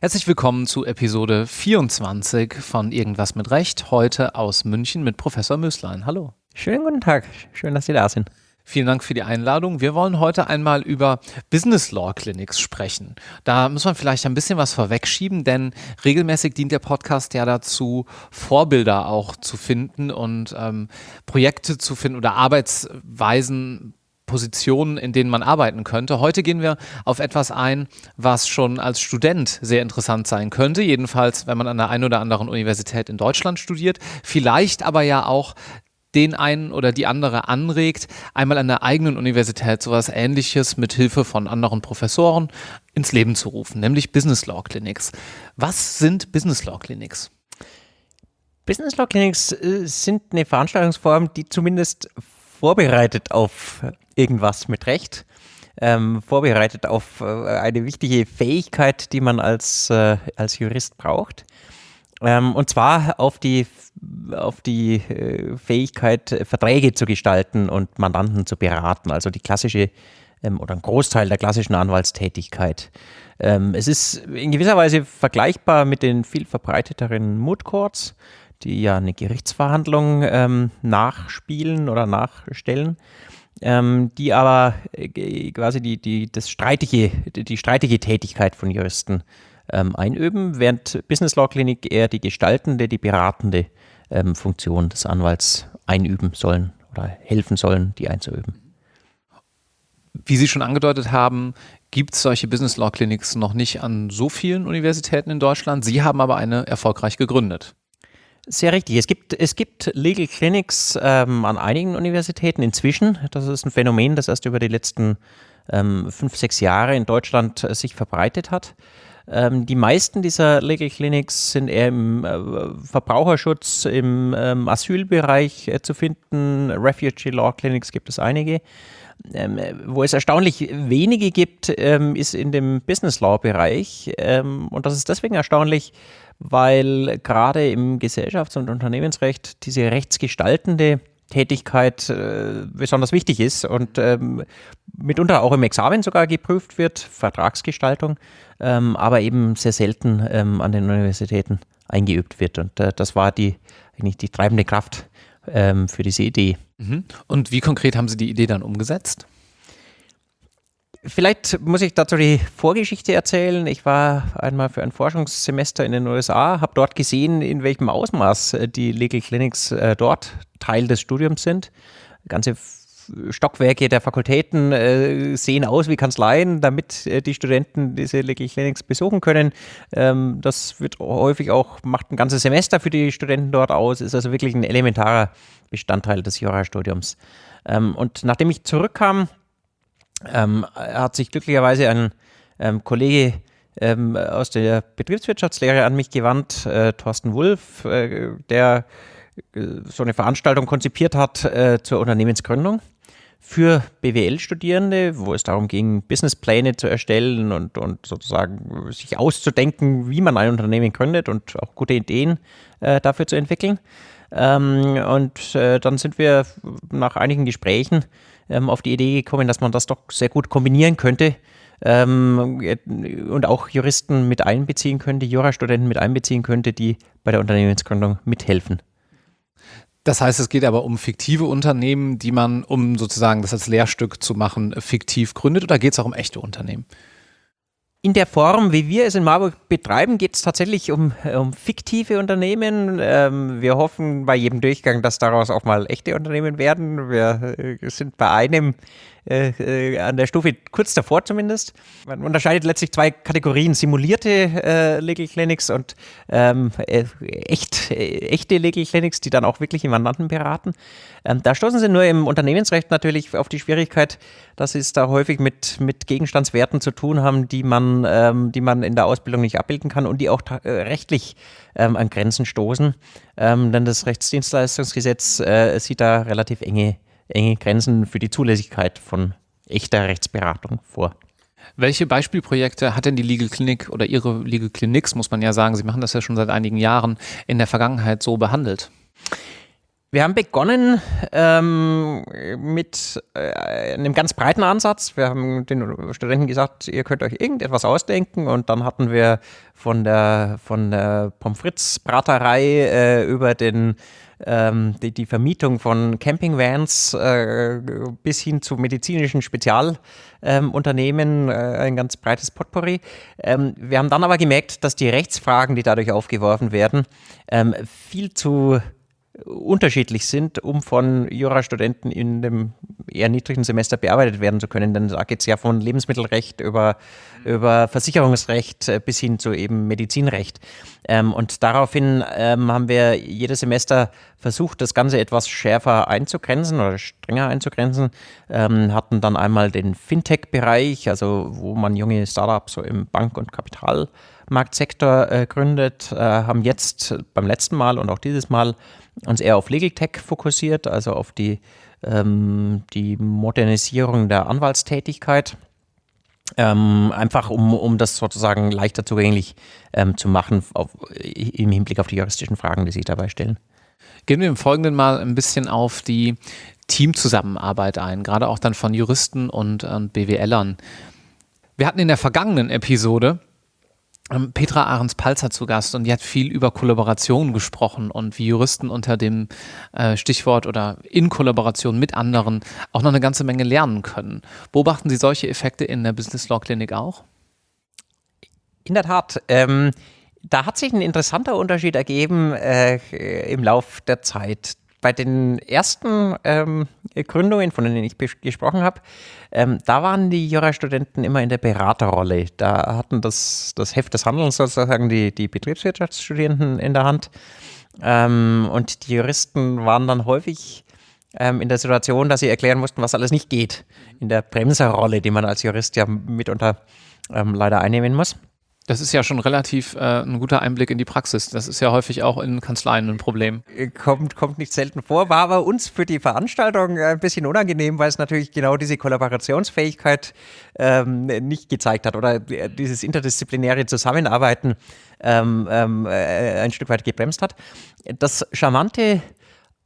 Herzlich willkommen zu Episode 24 von Irgendwas mit Recht, heute aus München mit Professor Möslein. Hallo. Schönen guten Tag, schön, dass Sie da sind. Vielen Dank für die Einladung. Wir wollen heute einmal über Business Law Clinics sprechen. Da muss man vielleicht ein bisschen was vorwegschieben, denn regelmäßig dient der Podcast ja dazu, Vorbilder auch zu finden und ähm, Projekte zu finden oder Arbeitsweisen Positionen, in denen man arbeiten könnte. Heute gehen wir auf etwas ein, was schon als Student sehr interessant sein könnte, jedenfalls wenn man an der einen oder anderen Universität in Deutschland studiert, vielleicht aber ja auch den einen oder die andere anregt, einmal an der eigenen Universität sowas ähnliches mit Hilfe von anderen Professoren ins Leben zu rufen, nämlich Business Law Clinics. Was sind Business Law Clinics? Business Law Clinics äh, sind eine Veranstaltungsform, die zumindest vorbereitet auf irgendwas mit Recht, ähm, vorbereitet auf äh, eine wichtige Fähigkeit, die man als, äh, als Jurist braucht. Ähm, und zwar auf die, auf die äh, Fähigkeit, Verträge zu gestalten und Mandanten zu beraten, also die klassische ähm, oder ein Großteil der klassischen Anwaltstätigkeit. Ähm, es ist in gewisser Weise vergleichbar mit den viel verbreiteteren Moot Courts, die ja eine Gerichtsverhandlung ähm, nachspielen oder nachstellen ähm, die aber äh, quasi die, die, das streitige, die streitige Tätigkeit von Juristen ähm, einüben, während Business Law Clinic eher die gestaltende, die beratende ähm, Funktion des Anwalts einüben sollen oder helfen sollen, die einzuüben. Wie Sie schon angedeutet haben, gibt es solche Business Law Clinics noch nicht an so vielen Universitäten in Deutschland. Sie haben aber eine erfolgreich gegründet. Sehr richtig. Es gibt, es gibt Legal Clinics ähm, an einigen Universitäten inzwischen. Das ist ein Phänomen, das erst über die letzten ähm, fünf, sechs Jahre in Deutschland äh, sich verbreitet hat. Ähm, die meisten dieser Legal Clinics sind eher im äh, Verbraucherschutz, im ähm, Asylbereich äh, zu finden. Refugee Law Clinics gibt es einige. Ähm, wo es erstaunlich wenige gibt, ähm, ist in dem Business Law Bereich. Ähm, und das ist deswegen erstaunlich, weil gerade im Gesellschafts- und Unternehmensrecht diese rechtsgestaltende Tätigkeit äh, besonders wichtig ist und ähm, mitunter auch im Examen sogar geprüft wird, Vertragsgestaltung, ähm, aber eben sehr selten ähm, an den Universitäten eingeübt wird. Und äh, das war die eigentlich die treibende Kraft ähm, für diese Idee. Mhm. Und wie konkret haben Sie die Idee dann umgesetzt? Vielleicht muss ich dazu die Vorgeschichte erzählen. Ich war einmal für ein Forschungssemester in den USA, habe dort gesehen, in welchem Ausmaß äh, die Legal Clinics äh, dort Teil des Studiums sind. Ganze Stockwerke der Fakultäten äh, sehen aus wie Kanzleien, damit äh, die Studenten diese Legal Clinics besuchen können. Ähm, das wird häufig auch, macht ein ganzes Semester für die Studenten dort aus, ist also wirklich ein elementarer Bestandteil des Jurastudiums. Ähm, und nachdem ich zurückkam, ähm, hat sich glücklicherweise ein ähm, Kollege ähm, aus der Betriebswirtschaftslehre an mich gewandt, äh, Thorsten Wulff, äh, der äh, so eine Veranstaltung konzipiert hat äh, zur Unternehmensgründung für BWL-Studierende, wo es darum ging, Businesspläne zu erstellen und, und sozusagen sich auszudenken, wie man ein Unternehmen gründet und auch gute Ideen äh, dafür zu entwickeln. Ähm, und äh, dann sind wir nach einigen Gesprächen ähm, auf die Idee gekommen, dass man das doch sehr gut kombinieren könnte ähm, und auch Juristen mit einbeziehen könnte, Jurastudenten mit einbeziehen könnte, die bei der Unternehmensgründung mithelfen. Das heißt, es geht aber um fiktive Unternehmen, die man, um sozusagen das als Lehrstück zu machen, fiktiv gründet oder geht es auch um echte Unternehmen? In der Form, wie wir es in Marburg betreiben, geht es tatsächlich um, um, fiktive Unternehmen. Ähm, wir hoffen bei jedem Durchgang, dass daraus auch mal echte Unternehmen werden. Wir äh, sind bei einem äh, äh, an der Stufe kurz davor zumindest. Man unterscheidet letztlich zwei Kategorien, simulierte äh, Legal Clinics und ähm, äh, echt, echte Legal Clinics, die dann auch wirklich Mandanten beraten. Ähm, da stoßen sie nur im Unternehmensrecht natürlich auf die Schwierigkeit, dass sie es da häufig mit, mit Gegenstandswerten zu tun haben, die man, ähm, die man in der Ausbildung nicht abbilden kann und die auch äh, rechtlich ähm, an Grenzen stoßen. Ähm, denn das Rechtsdienstleistungsgesetz sieht da relativ enge enge Grenzen für die Zulässigkeit von echter Rechtsberatung vor. Welche Beispielprojekte hat denn die Legal Clinic oder Ihre Legal Clinics, muss man ja sagen, Sie machen das ja schon seit einigen Jahren, in der Vergangenheit so behandelt? Wir haben begonnen ähm, mit äh, einem ganz breiten Ansatz. Wir haben den Studenten gesagt, ihr könnt euch irgendetwas ausdenken und dann hatten wir von der, von der Pommes frites Braterei äh, über den ähm, die, die, Vermietung von Campingvans äh, bis hin zu medizinischen Spezialunternehmen, ähm, äh, ein ganz breites Potpourri. Ähm, wir haben dann aber gemerkt, dass die Rechtsfragen, die dadurch aufgeworfen werden, ähm, viel zu unterschiedlich sind, um von Jurastudenten in dem eher niedrigen Semester bearbeitet werden zu können. Denn da geht es ja von Lebensmittelrecht über, über Versicherungsrecht äh, bis hin zu eben Medizinrecht. Ähm, und daraufhin ähm, haben wir jedes Semester versucht, das Ganze etwas schärfer einzugrenzen oder strenger einzugrenzen. Ähm, hatten dann einmal den Fintech-Bereich, also wo man junge Startups so im Bank- und Kapitalmarktsektor äh, gründet, äh, haben jetzt beim letzten Mal und auch dieses Mal uns eher auf Legal Tech fokussiert, also auf die, ähm, die Modernisierung der Anwaltstätigkeit. Ähm, einfach um, um das sozusagen leichter zugänglich ähm, zu machen auf, im Hinblick auf die juristischen Fragen, die sich dabei stellen. Gehen wir im Folgenden mal ein bisschen auf die Teamzusammenarbeit ein, gerade auch dann von Juristen und, und BWLern. Wir hatten in der vergangenen Episode Petra Ahrens-Palzer zu Gast und die hat viel über Kollaboration gesprochen und wie Juristen unter dem äh, Stichwort oder in Kollaboration mit anderen auch noch eine ganze Menge lernen können. Beobachten Sie solche Effekte in der Business Law Klinik auch? In der Tat. Ähm, da hat sich ein interessanter Unterschied ergeben äh, im Lauf der Zeit bei den ersten ähm, Gründungen, von denen ich gesprochen habe, ähm, da waren die Jurastudenten immer in der Beraterrolle. Da hatten das, das Heft des Handelns sozusagen die, die Betriebswirtschaftsstudierenden in der Hand. Ähm, und die Juristen waren dann häufig ähm, in der Situation, dass sie erklären mussten, was alles nicht geht. In der Bremserrolle, die man als Jurist ja mitunter ähm, leider einnehmen muss. Das ist ja schon relativ äh, ein guter Einblick in die Praxis. Das ist ja häufig auch in Kanzleien ein Problem. Äh, kommt, kommt nicht selten vor, war aber uns für die Veranstaltung äh, ein bisschen unangenehm, weil es natürlich genau diese Kollaborationsfähigkeit ähm, nicht gezeigt hat oder äh, dieses interdisziplinäre Zusammenarbeiten ähm, ähm, äh, ein Stück weit gebremst hat. Das Charmante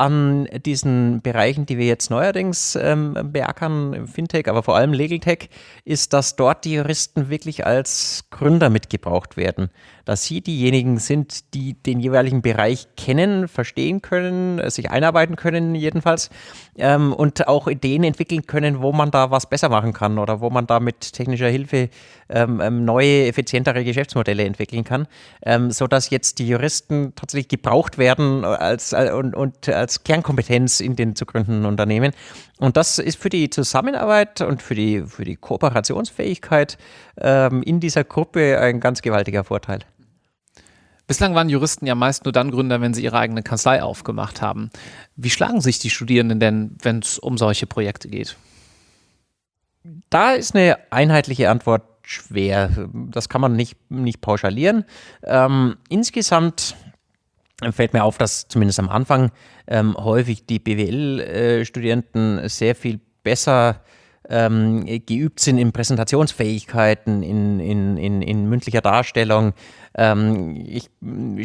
an diesen Bereichen, die wir jetzt neuerdings ähm, beackern, Fintech, aber vor allem Legal Tech, ist, dass dort die Juristen wirklich als Gründer mitgebraucht werden. Dass sie diejenigen sind, die den jeweiligen Bereich kennen, verstehen können, sich einarbeiten können jedenfalls ähm, und auch Ideen entwickeln können, wo man da was besser machen kann oder wo man da mit technischer Hilfe ähm, ähm neue, effizientere Geschäftsmodelle entwickeln kann, ähm, sodass jetzt die Juristen tatsächlich gebraucht werden als, äh, und, und als Kernkompetenz in den zu gründenden Unternehmen. Und das ist für die Zusammenarbeit und für die, für die Kooperationsfähigkeit ähm, in dieser Gruppe ein ganz gewaltiger Vorteil. Bislang waren Juristen ja meist nur dann Gründer, wenn sie ihre eigene Kanzlei aufgemacht haben. Wie schlagen sich die Studierenden denn, wenn es um solche Projekte geht? Da ist eine einheitliche Antwort schwer. Das kann man nicht, nicht pauschalieren. Ähm, insgesamt fällt mir auf, dass zumindest am Anfang ähm, häufig die BWL-Studenten äh, sehr viel besser ähm, geübt sind in Präsentationsfähigkeiten, in, in, in, in mündlicher Darstellung, ähm, ich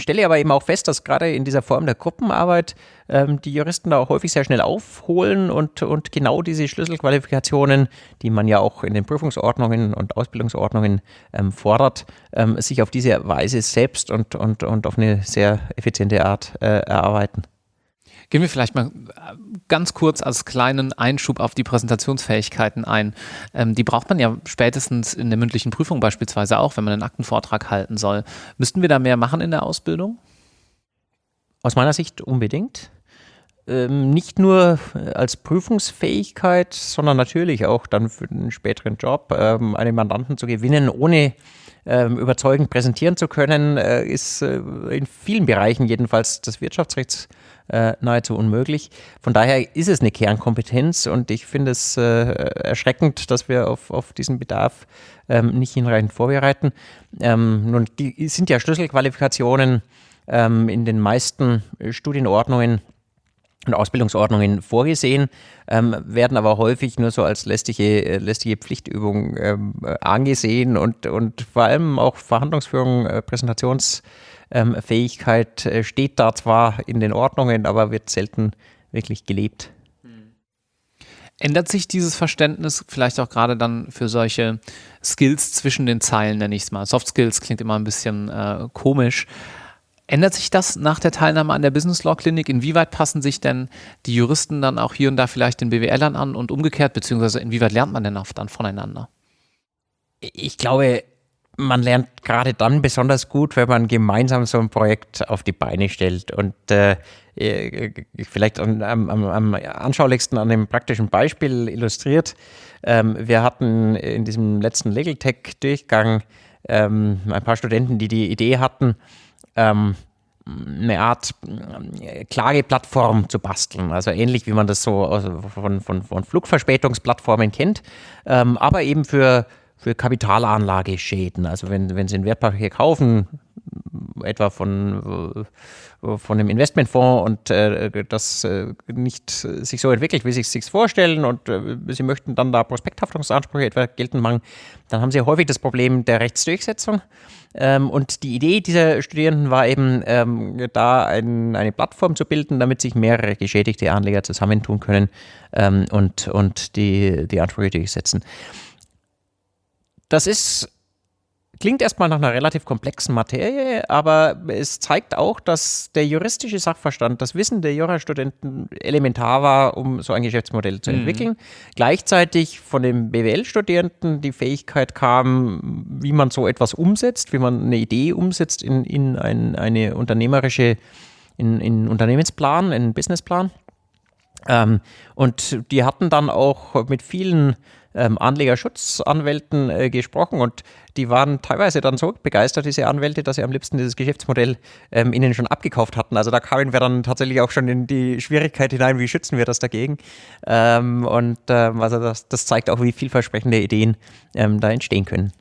stelle aber eben auch fest, dass gerade in dieser Form der Gruppenarbeit ähm, die Juristen da auch häufig sehr schnell aufholen und, und genau diese Schlüsselqualifikationen, die man ja auch in den Prüfungsordnungen und Ausbildungsordnungen ähm, fordert, ähm, sich auf diese Weise selbst und, und, und auf eine sehr effiziente Art äh, erarbeiten. Gehen wir vielleicht mal äh, ganz kurz als kleinen Einschub auf die Präsentationsfähigkeiten ein. Ähm, die braucht man ja spätestens in der mündlichen Prüfung beispielsweise auch, wenn man einen Aktenvortrag halten soll. Müssten wir da mehr machen in der Ausbildung? Aus meiner Sicht unbedingt. Ähm, nicht nur als Prüfungsfähigkeit, sondern natürlich auch dann für den späteren Job, ähm, einen Mandanten zu gewinnen, ohne ähm, überzeugend präsentieren zu können, äh, ist äh, in vielen Bereichen jedenfalls des Wirtschaftsrechts äh, nahezu unmöglich. Von daher ist es eine Kernkompetenz und ich finde es äh, erschreckend, dass wir auf, auf diesen Bedarf ähm, nicht hinreichend vorbereiten. Ähm, nun die sind ja Schlüsselqualifikationen ähm, in den meisten Studienordnungen und Ausbildungsordnungen vorgesehen, ähm, werden aber häufig nur so als lästige, äh, lästige Pflichtübung ähm, angesehen und, und vor allem auch Verhandlungsführung, äh, Präsentations- ähm, äh, steht da zwar in den Ordnungen, aber wird selten wirklich gelebt. Ändert sich dieses Verständnis vielleicht auch gerade dann für solche Skills zwischen den Zeilen, nenne ich es mal? Soft Skills klingt immer ein bisschen äh, komisch. Ändert sich das nach der Teilnahme an der Business Law Klinik? Inwieweit passen sich denn die Juristen dann auch hier und da vielleicht den BWLern an und umgekehrt, beziehungsweise inwieweit lernt man denn auch dann voneinander? Ich glaube, man lernt gerade dann besonders gut, wenn man gemeinsam so ein Projekt auf die Beine stellt. Und äh, äh vielleicht am, am, am, anschaulichsten an dem praktischen Beispiel illustriert. Ähm, wir hatten in diesem letzten Legal Tech Durchgang ähm, ein paar Studenten, die die Idee hatten, ähm, eine Art äh, Klageplattform zu basteln. Also ähnlich wie man das so von, von, von Flugverspätungsplattformen kennt, ähm, aber eben für für Kapitalanlageschäden. Also wenn, wenn Sie ein Wertpapier kaufen, etwa von, von einem Investmentfonds und äh, das äh, nicht sich so entwickelt, wie Sie es sich vorstellen und äh, Sie möchten dann da Prospekthaftungsansprüche etwa geltend machen, dann haben Sie häufig das Problem der Rechtsdurchsetzung. Ähm, und die Idee dieser Studierenden war eben, ähm, da ein, eine Plattform zu bilden, damit sich mehrere geschädigte Anleger zusammentun können ähm, und, und die, die Ansprüche durchsetzen. Das ist klingt erstmal nach einer relativ komplexen Materie, aber es zeigt auch, dass der juristische Sachverstand, das Wissen der Jurastudenten elementar war, um so ein Geschäftsmodell zu mhm. entwickeln. Mhm. Gleichzeitig von den BWL-Studierenden die Fähigkeit kam, wie man so etwas umsetzt, wie man eine Idee umsetzt in, in ein, eine unternehmerische, in, in Unternehmensplan, in einen Businessplan. Ähm, und die hatten dann auch mit vielen ähm, Anlegerschutzanwälten äh, gesprochen und die waren teilweise dann so begeistert, diese Anwälte, dass sie am liebsten dieses Geschäftsmodell ähm, ihnen schon abgekauft hatten. Also da kamen wir dann tatsächlich auch schon in die Schwierigkeit hinein, wie schützen wir das dagegen. Ähm, und ähm, also das, das, zeigt auch, wie vielversprechende Ideen ähm, da entstehen können.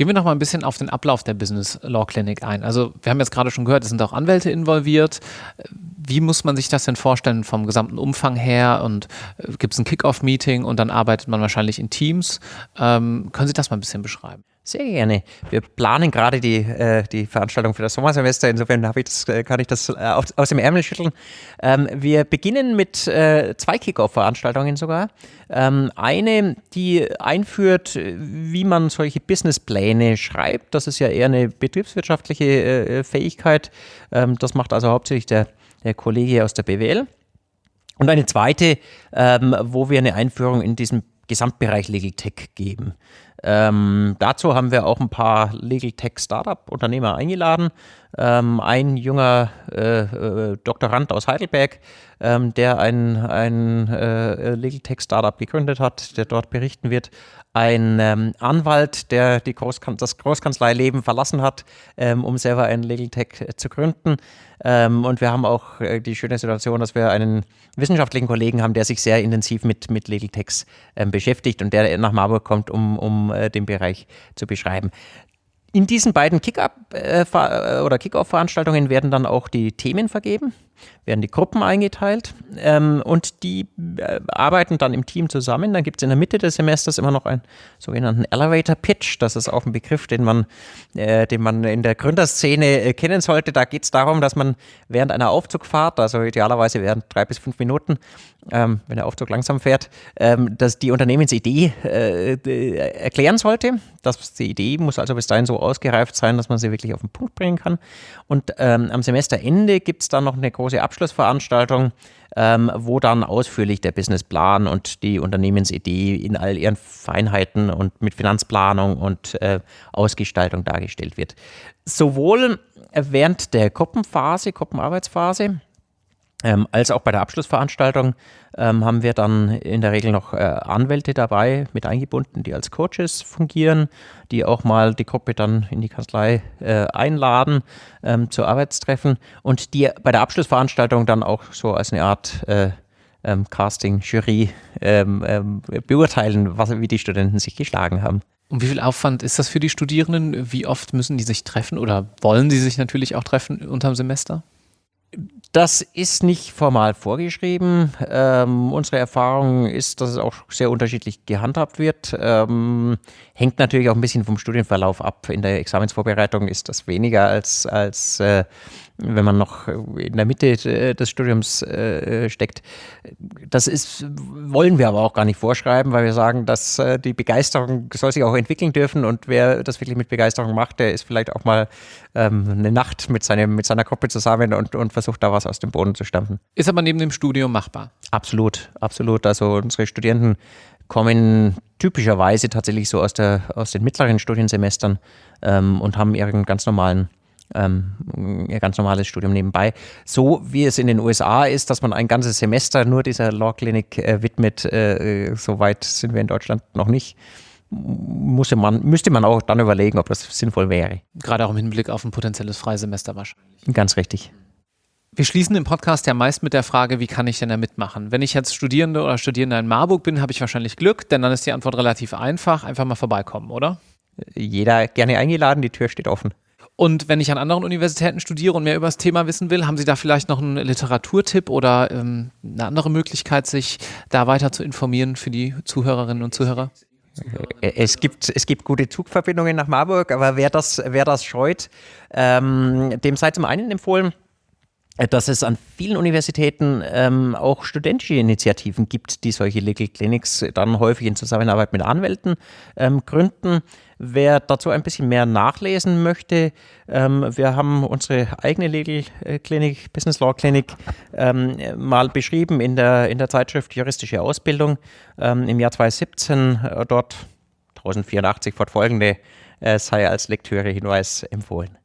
Gehen wir noch mal ein bisschen auf den Ablauf der Business Law Clinic ein. Also wir haben jetzt gerade schon gehört, es sind auch Anwälte involviert. Wie muss man sich das denn vorstellen vom gesamten Umfang her? Und äh, gibt es ein Kick-Off-Meeting und dann arbeitet man wahrscheinlich in Teams? Ähm, können Sie das mal ein bisschen beschreiben? Sehr gerne. Wir planen gerade die, äh, die Veranstaltung für das Sommersemester. Insofern ich das, äh, kann ich das äh, aus, aus, dem Ärmel schütteln. Ähm, wir beginnen mit äh, zwei Kickoff-Veranstaltungen sogar. Ähm, eine, die einführt, wie man solche Businesspläne schreibt. Das ist ja eher eine betriebswirtschaftliche äh, Fähigkeit. Ähm, das macht also hauptsächlich der, der Kollege aus der BWL. Und eine zweite, ähm, wo wir eine Einführung in diesem Gesamtbereich Legal Tech geben. Ähm, dazu haben wir auch ein paar Legal Tech Startup-Unternehmer eingeladen. Ähm, ein junger äh, äh, Doktorand aus Heidelberg, ähm, der ein, ein äh, Legal Tech Startup gegründet hat, der dort berichten wird. Ein ähm, Anwalt, der die Großkan das Großkanzleileben verlassen hat, ähm, um selber ein Legal Tech zu gründen. Ähm, und wir haben auch äh, die schöne Situation, dass wir einen wissenschaftlichen Kollegen haben, der sich sehr intensiv mit, mit Legal Techs beschäftigt und der nach Marburg kommt, um, um äh, den Bereich zu beschreiben. In diesen beiden äh, äh, Kick-Off-Veranstaltungen werden dann auch die Themen vergeben, werden die Gruppen eingeteilt ähm, und die äh, arbeiten dann im Team zusammen. Dann gibt es in der Mitte des Semesters immer noch einen sogenannten Elevator Pitch. Das ist auch ein Begriff, den man, äh, den man in der Gründerszene äh, kennen sollte. Da geht es darum, dass man während einer Aufzugfahrt, also idealerweise während drei bis fünf Minuten, ähm, wenn der Aufzug langsam fährt, ähm, dass die Unternehmensidee äh, erklären sollte. Das, die Idee muss also bis dahin so ausgereift sein, dass man sie wirklich auf den Punkt bringen kann. Und ähm, am Semesterende gibt es dann noch eine große Abschlussveranstaltung, ähm, wo dann ausführlich der Businessplan und die Unternehmensidee in all ihren Feinheiten und mit Finanzplanung und äh, Ausgestaltung dargestellt wird. Sowohl während der Gruppenphase, Gruppenarbeitsphase, ähm, als auch bei der Abschlussveranstaltung ähm, haben wir dann in der Regel noch äh, Anwälte dabei mit eingebunden, die als Coaches fungieren, die auch mal die Gruppe dann in die Kanzlei äh, einladen ähm, zu Arbeitstreffen und die bei der Abschlussveranstaltung dann auch so als eine Art äh, ähm, Casting-Jury ähm, ähm, beurteilen, was, wie die Studenten sich geschlagen haben. Und wie viel Aufwand ist das für die Studierenden? Wie oft müssen die sich treffen oder wollen sie sich natürlich auch treffen unterm Semester? Das ist nicht formal vorgeschrieben. Ähm, unsere Erfahrung ist, dass es auch sehr unterschiedlich gehandhabt wird. Ähm, hängt natürlich auch ein bisschen vom Studienverlauf ab. In der Examensvorbereitung ist das weniger als, als äh, wenn man noch in der Mitte äh, des Studiums äh, steckt. Das ist, wollen wir aber auch gar nicht vorschreiben, weil wir sagen, dass äh, die Begeisterung soll sich auch entwickeln dürfen und wer das wirklich mit Begeisterung macht, der ist vielleicht auch mal ähm, eine Nacht mit, seinem, mit seiner Gruppe zusammen und, und versucht da was aus dem Boden zu stampfen. Ist aber neben dem Studium machbar? Absolut, absolut. Also unsere Studierenden kommen typischerweise tatsächlich so aus, der, aus den mittleren Studiensemestern ähm, und haben ihren ganz normalen ähm, ihr ganz normales Studium nebenbei. So wie es in den USA ist, dass man ein ganzes Semester nur dieser Law Clinic äh, widmet, äh, so weit sind wir in Deutschland noch nicht. Musste man, müsste man auch dann überlegen, ob das sinnvoll wäre. Gerade auch im Hinblick auf ein potenzielles Freisemester wahrscheinlich. Ganz richtig. Wir schließen den Podcast ja meist mit der Frage, wie kann ich denn da mitmachen? Wenn ich jetzt Studierende oder Studierender in Marburg bin, habe ich wahrscheinlich Glück, denn dann ist die Antwort relativ einfach. Einfach mal vorbeikommen, oder? Jeder gerne eingeladen, die Tür steht offen. Und wenn ich an anderen Universitäten studiere und mehr über das Thema wissen will, haben Sie da vielleicht noch einen Literaturtipp oder ähm, eine andere Möglichkeit, sich da weiter zu informieren für die Zuhörerinnen und Zuhörer? Es gibt, es gibt gute Zugverbindungen nach Marburg, aber wer das, wer das scheut, ähm, dem sei zum einen empfohlen, dass es an vielen Universitäten ähm, auch studentische Initiativen gibt, die solche Legal Clinics dann häufig in Zusammenarbeit mit Anwälten ähm, gründen. Wer dazu ein bisschen mehr nachlesen möchte, ähm, wir haben unsere eigene Legal Clinic, Business Law Clinic, ähm, mal beschrieben in der, in der Zeitschrift Juristische Ausbildung ähm, im Jahr 2017. Äh, dort 1084 fortfolgende äh, sei als Lektüre-Hinweis empfohlen.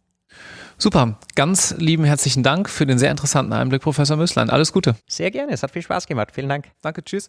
Super, ganz lieben herzlichen Dank für den sehr interessanten Einblick, Professor Möslein. Alles Gute. Sehr gerne, es hat viel Spaß gemacht. Vielen Dank. Danke, tschüss.